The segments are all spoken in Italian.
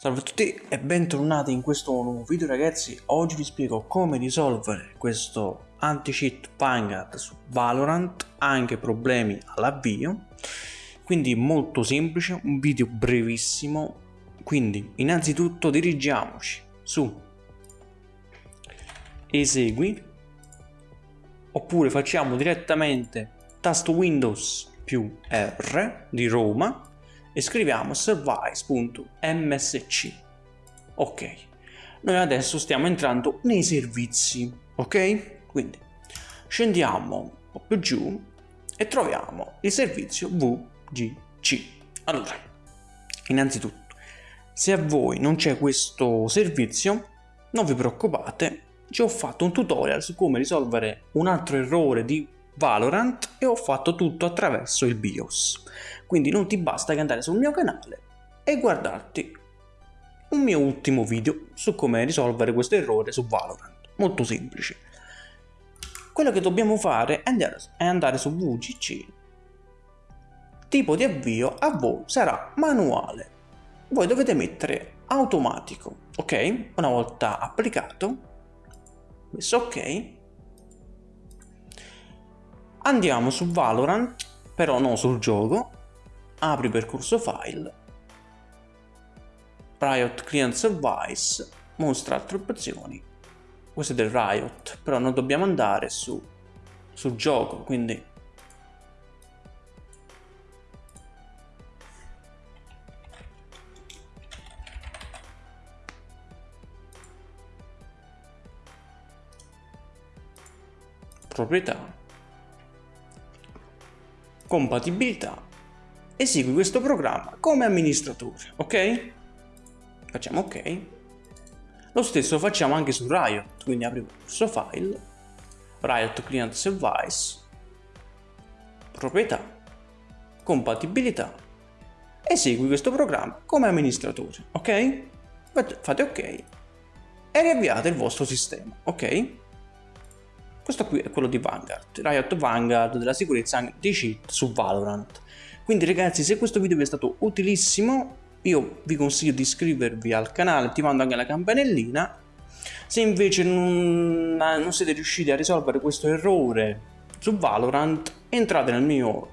Salve a tutti e bentornati in questo nuovo video ragazzi, oggi vi spiego come risolvere questo anti-cheat Vanguard su Valorant, anche problemi all'avvio, quindi molto semplice, un video brevissimo, quindi innanzitutto dirigiamoci su. Esegui, oppure facciamo direttamente tasto Windows più R di Roma, e scriviamo service.msc. Ok, noi adesso stiamo entrando nei servizi, ok? Quindi scendiamo un po' più giù e troviamo il servizio VGC. Allora, innanzitutto, se a voi non c'è questo servizio, non vi preoccupate, ci ho fatto un tutorial su come risolvere un altro errore di Valorant e ho fatto tutto attraverso il BIOS. Quindi non ti basta che andare sul mio canale e guardarti un mio ultimo video su come risolvere questo errore su Valorant. Molto semplice. Quello che dobbiamo fare è andare, è andare su VGC. Tipo di avvio a voi sarà manuale. Voi dovete mettere automatico, ok? Una volta applicato, messo ok, Andiamo su Valorant, però non sul gioco, apri percorso file, Riot Client Service, mostra altre opzioni, questo è del Riot, però non dobbiamo andare su, sul gioco, quindi. Proprietà compatibilità, esegui questo programma come amministratore, ok? Facciamo ok. Lo stesso facciamo anche su Riot, quindi apri il suo file, Riot Client Service, proprietà, compatibilità, esegui questo programma come amministratore, ok? Fate ok e riavviate il vostro sistema, ok? Questo qui è quello di Vanguard, Riot Vanguard della sicurezza di cheat su Valorant. Quindi ragazzi se questo video vi è stato utilissimo io vi consiglio di iscrivervi al canale attivando anche la campanellina. Se invece non, non siete riusciti a risolvere questo errore su Valorant entrate nel mio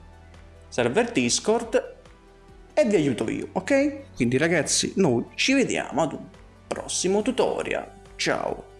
server Discord e vi aiuto io, ok? Quindi ragazzi noi ci vediamo ad un prossimo tutorial. Ciao!